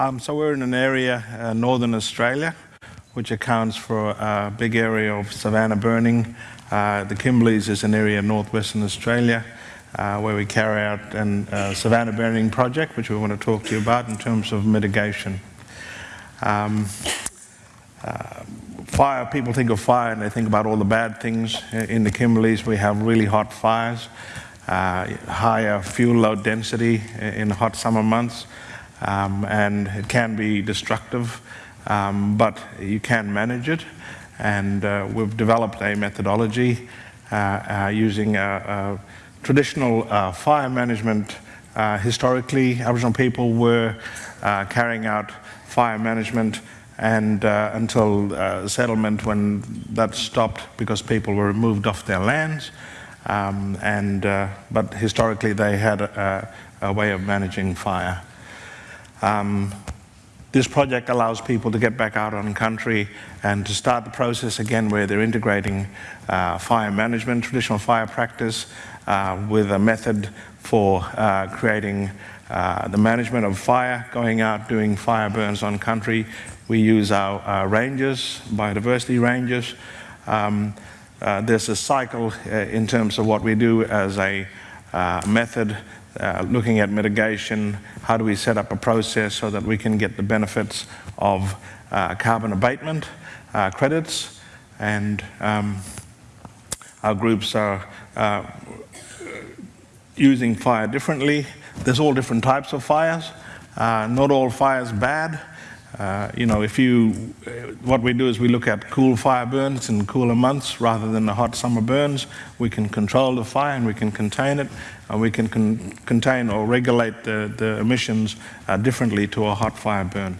Um, so we're in an area, uh, northern Australia, which accounts for a big area of savanna burning. Uh, the Kimberleys is an area in northwestern Australia uh, where we carry out a uh, savanna burning project, which we want to talk to you about in terms of mitigation. Um, uh, fire, people think of fire and they think about all the bad things. In the Kimberleys, we have really hot fires, uh, higher fuel load density in hot summer months, um, and it can be destructive, um, but you can manage it. And uh, we've developed a methodology uh, uh using a, a traditional uh, fire management. Uh, historically, Aboriginal people were carrying out fire management and uh, until uh, settlement when that stopped because people were moved off their lands. Um, and, uh, but historically they had a, a way of managing fire. Um, this project allows people to get back out on country and to start the process again where they're integrating uh, fire management, traditional fire practice, uh, with a method for uh, creating uh, the management of fire, going out doing fire burns on country. We use our, our rangers, biodiversity rangers. Um, uh, there's a cycle uh, in terms of what we do as a uh, method, uh, looking at mitigation, how do we set up a process so that we can get the benefits of carbon abatement credits, and um, our groups are using fire differently. There's all different types of fires. Uh, not all fires bad. Uh, you know, if you, uh, what we do is we look at cool fire burns in cooler months rather than the hot summer burns. We can control the fire and we can contain it, and we can con contain or regulate the, the emissions uh, differently to a hot fire burn.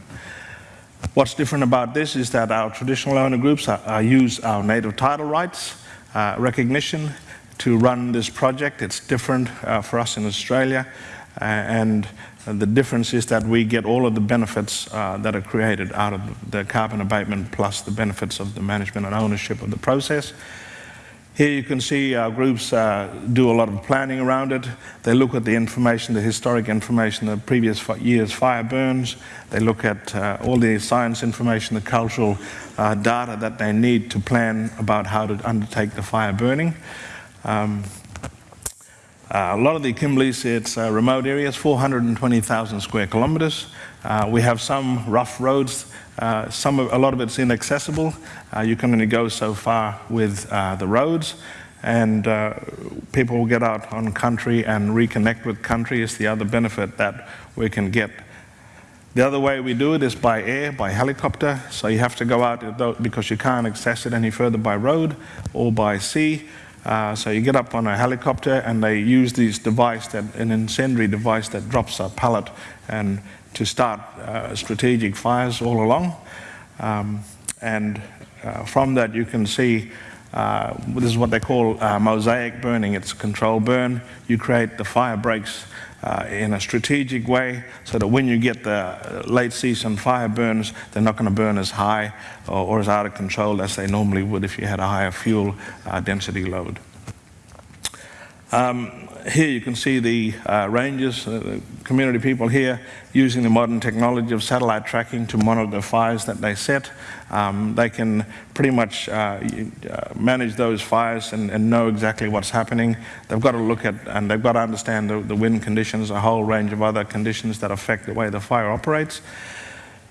What's different about this is that our traditional owner groups are, are use our native title rights uh, recognition to run this project. It's different uh, for us in Australia. And the difference is that we get all of the benefits uh, that are created out of the carbon abatement plus the benefits of the management and ownership of the process. Here you can see our groups uh, do a lot of planning around it. They look at the information, the historic information, the previous year's fire burns. They look at uh, all the science information, the cultural uh, data that they need to plan about how to undertake the fire burning. Um, uh, a lot of the Kimberleys, it's uh, remote areas, 420,000 square kilometres. Uh, we have some rough roads, uh, some of, a lot of it's inaccessible. Uh, you can only go so far with uh, the roads and people will get out on country and reconnect with country is the other benefit that we can get. The other way we do it is by air, by helicopter, so you have to go out because you can't access it any further by road or by sea. Uh, so you get up on a helicopter and they use this device, that, an incendiary device that drops a pellet and to start uh, strategic fires all along. Um, and uh, from that you can see uh, this is what they call uh, mosaic burning. It's a controlled burn. You create the fire breaks uh, in a strategic way so that when you get the late season fire burns, they're not going to burn as high or, or, as out of control as they normally would if you had a higher fuel uh, density load. Um, here you can see the uh, rangers, uh, the community people here using the modern technology of satellite tracking to monitor the fires that they set. Um, they can pretty much uh, uh, manage those fires and, and, know exactly what's happening. They've got to look at and they've got to understand the, the wind conditions, a whole range of other conditions that affect the way the fire operates.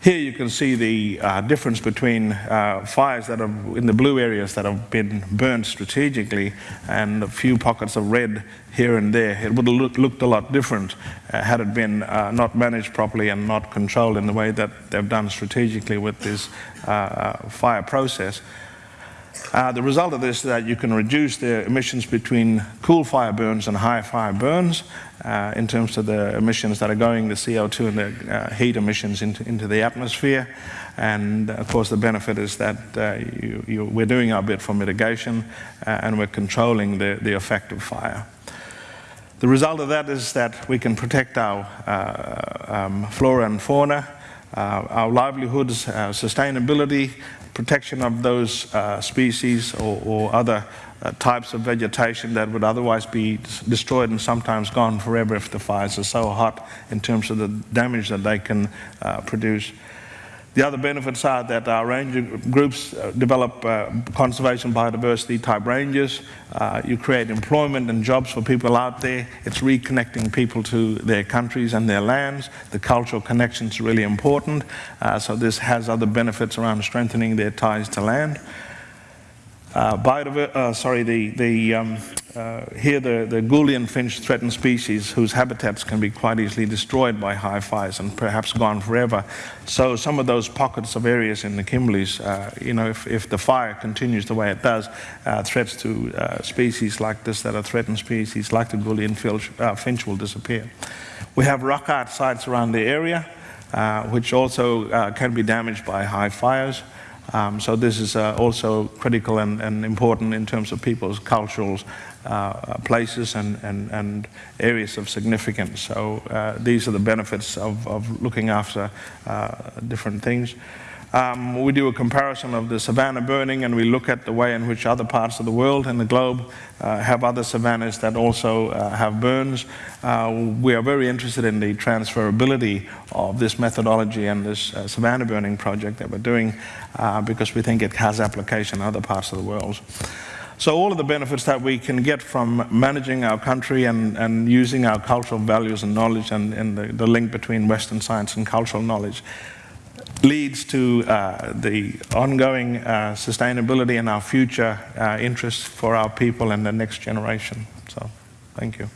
Here you can see the uh, difference between uh, fires that are in the blue areas that have been burned strategically and a few pockets of red here and there. It would have look, looked a lot different uh, had it been uh, not managed properly and not controlled in the way that they've done strategically with this uh, uh, fire process. Uh, the result of this is that you can reduce the emissions between cool fire burns and high fire burns uh, in terms of the emissions that are going, the CO2 and the uh, heat emissions into, into the atmosphere. And of course the benefit is that uh, you, you, we're doing our bit for mitigation uh, and we're controlling the, the effect of fire. The result of that is that we can protect our uh, um, flora and fauna, our livelihoods, our sustainability, protection of those uh, species or, or other uh, types of vegetation that would otherwise be destroyed and sometimes gone forever if the fires are so hot in terms of the damage that they can uh, produce. The other benefits are that our ranger groups uh, develop uh, conservation biodiversity type ranges. Uh, you create employment and jobs for people out there. It's reconnecting people to their countries and their lands. The cultural connection is really important. Uh, so this has other benefits around strengthening their ties to land. Uh, uh, sorry, the, the, um, uh, here the, the Gouldian finch threatened species whose habitats can be quite easily destroyed by high fires and perhaps gone forever. So some of those pockets of areas in the Kimberleys, uh, you know, if, if the fire continues the way it does, uh, threats to uh, species like this that are threatened species like the Gouldian finch, finch will disappear. We have rock art sites around the area, which also can be damaged by high fires. Um, so this is uh, also critical and, and, important in terms of people's cultural uh, places and, and, and, areas of significance. So uh, these are the benefits of, of looking after uh, different things. Um, we do a comparison of the savanna burning and we look at the way in which other parts of the world and the globe uh, have other savannas that also uh, have burns. Uh, we are very interested in the transferability of this methodology and this uh, savanna burning project that we're doing uh, because we think it has application in other parts of the world. So all of the benefits that we can get from managing our country and, and using our cultural values and knowledge and, and the, the link between Western science and cultural knowledge leads to uh, the ongoing uh, sustainability and our future uh, interests for our people and the next generation. So, thank you.